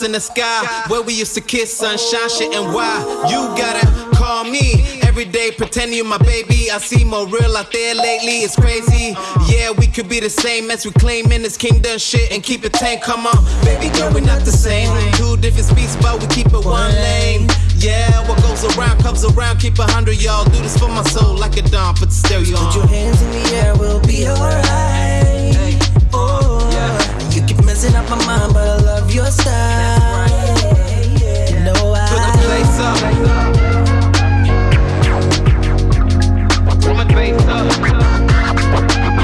thoughts in the sky. Where we used to kiss, sunshine, shit, and why? You gotta call me every day, pretend you're my baby. I see more real out there lately, it's crazy. Yeah, we could be the same as we claim in this kingdom shit and keep it tame. Come on, baby girl, we're not the same. Two different speeds, but we keep it one lane. Yeah, what goes around comes around. Keep a hundred, y'all. Do this for my soul like a dawn. Put the stereo Put your hands in the air, we'll be alright. Oh, you keep messing up my mind, but I love your style. You know I Put the place up. Woman face up.